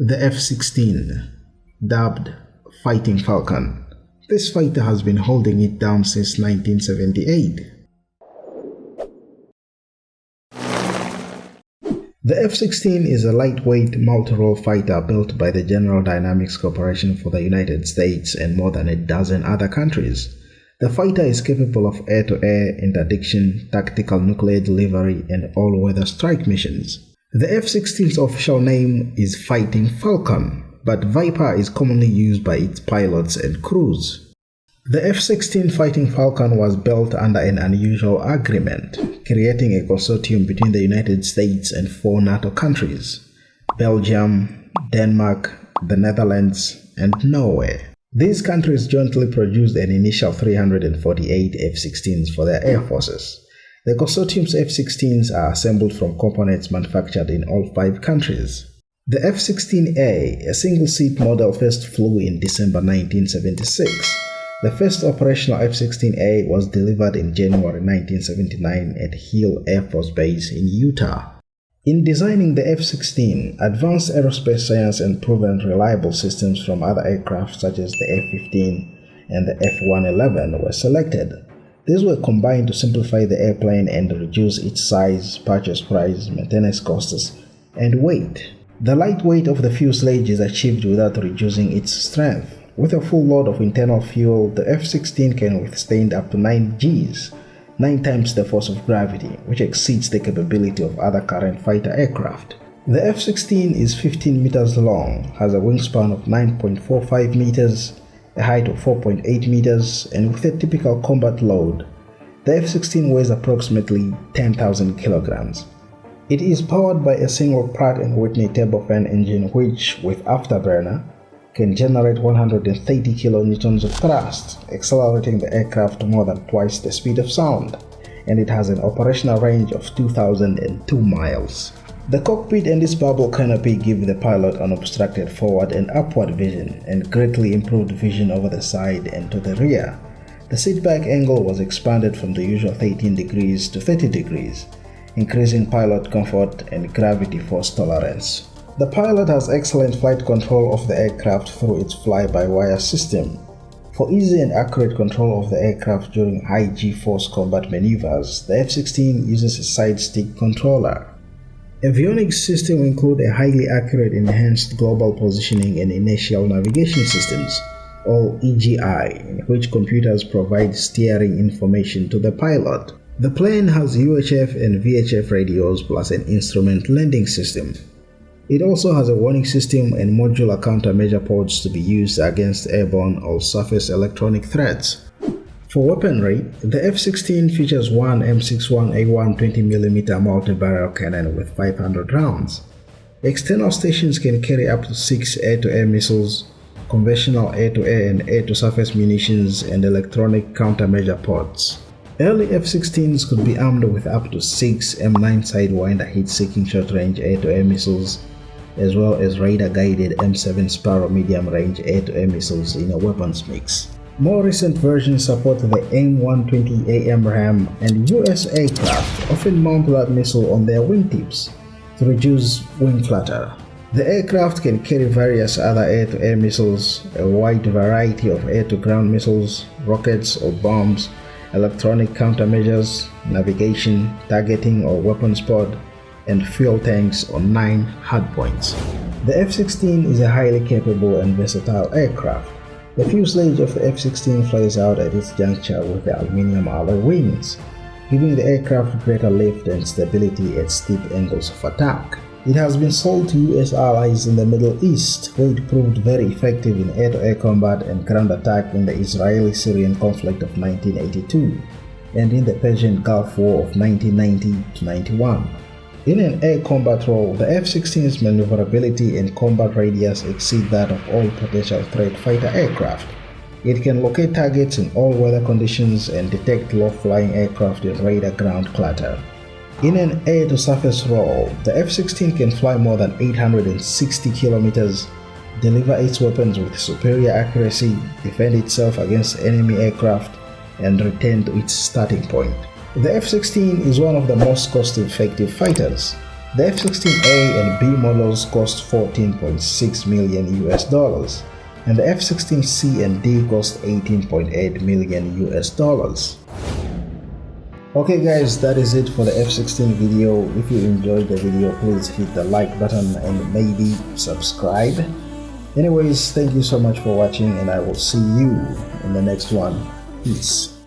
The F-16, dubbed Fighting Falcon. This fighter has been holding it down since 1978. The F-16 is a lightweight multi-role fighter built by the General Dynamics Corporation for the United States and more than a dozen other countries. The fighter is capable of air-to-air -air interdiction, tactical nuclear delivery, and all-weather strike missions. The F-16's official name is Fighting Falcon, but Viper is commonly used by its pilots and crews. The F-16 Fighting Falcon was built under an unusual agreement, creating a consortium between the United States and four NATO countries, Belgium, Denmark, the Netherlands, and Norway. These countries jointly produced an initial 348 F-16s for their air forces. The consortium's F-16s are assembled from components manufactured in all five countries. The F-16A, a single-seat model first flew in December 1976. The first operational F-16A was delivered in January 1979 at Hill Air Force Base in Utah. In designing the F-16, advanced aerospace science and proven reliable systems from other aircraft such as the F-15 and the F-111 were selected. These were combined to simplify the airplane and reduce its size, purchase price, maintenance costs, and weight. The lightweight of the fuselage is achieved without reducing its strength. With a full load of internal fuel, the F-16 can withstand up to 9 Gs, 9 times the force of gravity, which exceeds the capability of other current fighter aircraft. The F-16 is 15 meters long, has a wingspan of 9.45 meters, a height of 4.8 meters, and with a typical combat load, the F-16 weighs approximately 10,000 kilograms. It is powered by a single Pratt & Whitney turbofan engine which, with afterburner, can generate 130 kilonewtons of thrust, accelerating the aircraft to more than twice the speed of sound, and it has an operational range of 2,002 miles. The cockpit and its bubble canopy give the pilot unobstructed forward and upward vision and greatly improved vision over the side and to the rear. The seatback angle was expanded from the usual 13 degrees to 30 degrees, increasing pilot comfort and gravity force tolerance. The pilot has excellent flight control of the aircraft through its fly-by-wire system. For easy and accurate control of the aircraft during high G-force combat maneuvers, the F-16 uses a side stick controller. Avionics system include a highly accurate enhanced global positioning and inertial navigation systems, or EGI, in which computers provide steering information to the pilot. The plane has UHF and VHF radios plus an instrument landing system. It also has a warning system and modular countermeasure pods to be used against airborne or surface electronic threats. For weaponry, the F-16 features one M61A1 20mm multi-barrel cannon with 500 rounds. External stations can carry up to 6 air-to-air -air missiles, conventional air-to-air -air and air-to-surface munitions, and electronic countermeasure pods. Early F-16s could be armed with up to 6 AIM-9 Sidewinder heat-seeking short-range air-to-air missiles, as well as radar-guided AIM-7 Sparrow medium-range air-to-air missiles in a weapons mix. More recent versions support the AIM-120 AMRAAM and US aircraft often mount that missile on their wingtips to reduce wing flutter. The aircraft can carry various other air-to-air -air missiles, a wide variety of air-to-ground missiles, rockets or bombs, electronic countermeasures, navigation, targeting or weapons pod, and fuel tanks on 9 hardpoints. The F-16 is a highly capable and versatile aircraft the fuselage of the F-16 flies out at its juncture with the aluminum alloy wings, giving the aircraft greater lift and stability at steep angles of attack. It has been sold to US allies in the Middle East, where it proved very effective in air-to-air -air combat and ground attack in the Israeli-Syrian conflict of 1982 and in the Persian Gulf War of 1990-91. In an air combat role, the F-16's maneuverability and combat radius exceed that of all potential threat fighter aircraft. It can locate targets in all weather conditions and detect low-flying aircraft in radar ground clutter. In an air-to-surface role, the F-16 can fly more than 860 kilometers, deliver its weapons with superior accuracy, defend itself against enemy aircraft, and return to its starting point. The F-16 is one of the most cost-effective fighters. The F-16A and B models cost 14.6 million US dollars, and the F-16C and D cost 18.8 million US dollars. Okay guys, that is it for the F-16 video. If you enjoyed the video, please hit the like button and maybe subscribe. Anyways, thank you so much for watching and I will see you in the next one. Peace.